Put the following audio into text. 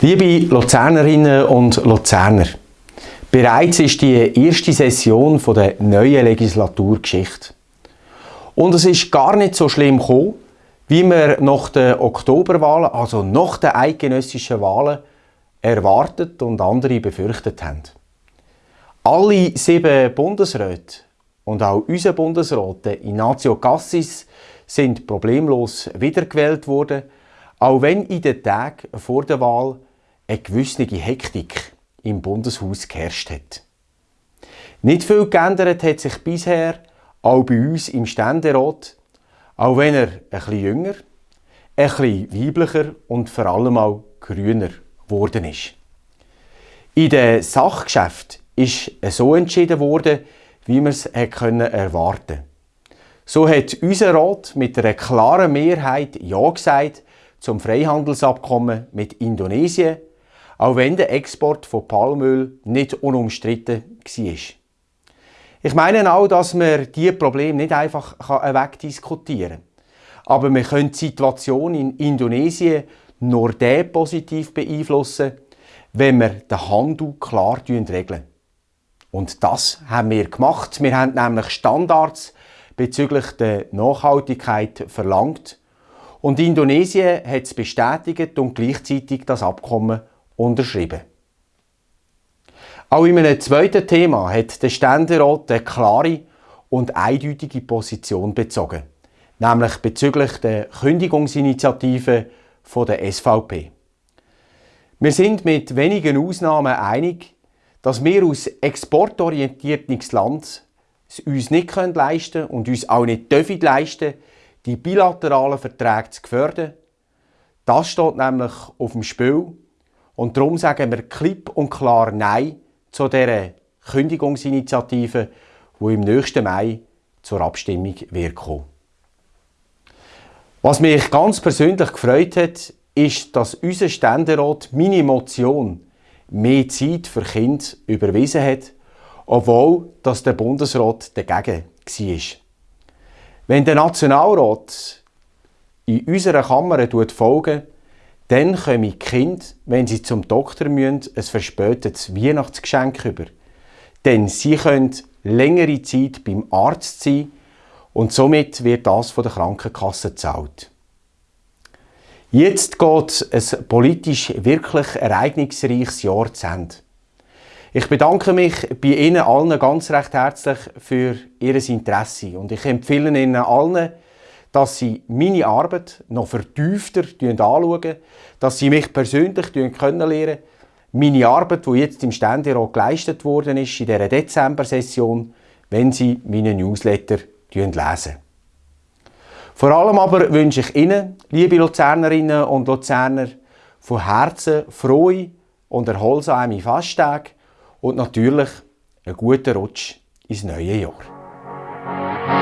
Liebe Luzernerinnen und Luzerner, bereits ist die erste Session der neuen Legislaturgeschichte. Und es ist gar nicht so schlimm gekommen, wie wir nach den Oktoberwahlen, also nach den eidgenössischen Wahlen, erwartet und andere befürchtet haben. Alle sieben Bundesräte und auch unser Bundesrat Ignacio Cassis sind problemlos wiedergewählt worden, auch wenn in den Tagen vor der Wahl eine gewisse Hektik im Bundeshaus geherrscht hat. Nicht viel geändert hat sich bisher auch bei uns im Ständerat, auch wenn er ein bisschen jünger, ein bisschen weiblicher und vor allem auch grüner geworden ist. In den Sachgeschäften ist so entschieden worden, wie man es erwarten. So hat unser Rat mit einer klaren Mehrheit Ja gesagt zum Freihandelsabkommen mit Indonesien auch wenn der Export von Palmöl nicht unumstritten war. Ich meine auch, dass man diese Probleme nicht einfach wegdiskutieren kann. Aber wir können die Situation in Indonesien nur dann positiv beeinflussen, wenn wir den Handel klar regeln. Und das haben wir gemacht. Wir haben nämlich Standards bezüglich der Nachhaltigkeit verlangt. Und Indonesien hat es bestätigt und gleichzeitig das Abkommen unterschrieben. Auch in einem zweiten Thema hat der Ständerat eine klare und eindeutige Position bezogen, nämlich bezüglich der Kündigungsinitiative der SVP. Wir sind mit wenigen Ausnahmen einig, dass wir aus exportorientiertes Land es uns nicht leisten können und uns auch nicht dürfen leisten, die bilateralen Verträge zu gefährden. Das steht nämlich auf dem Spiel und darum sagen wir klipp und klar Nein zu dieser Kündigungsinitiative, die im nächsten Mai zur Abstimmung wird kommen. Was mich ganz persönlich gefreut hat, ist, dass unser Ständerat meine Motion mehr Zeit für Kinder überwiesen hat, obwohl dass der Bundesrat dagegen war. Wenn der Nationalrat in unserer Kammer folgen dann kommen die Kinder, wenn sie zum Doktor müssen, ein verspätetes Weihnachtsgeschenk über. Denn sie können längere Zeit beim Arzt sein und somit wird das von der Krankenkasse gezahlt. Jetzt geht ein politisch wirklich ereignisreiches Jahr zu Ende. Ich bedanke mich bei Ihnen allen ganz recht herzlich für Ihr Interesse und ich empfehle Ihnen allen, dass sie meine Arbeit noch vertiefter anschauen, dass sie mich persönlich kennenlernen meine Arbeit, die jetzt im Ständerat geleistet worden ist, in dieser Dezember-Session, wenn sie meine Newsletter lesen. Vor allem aber wünsche ich Ihnen, liebe Luzernerinnen und Luzerner, von Herzen frohe und erholsame Festtage und natürlich einen guten Rutsch ins neue Jahr.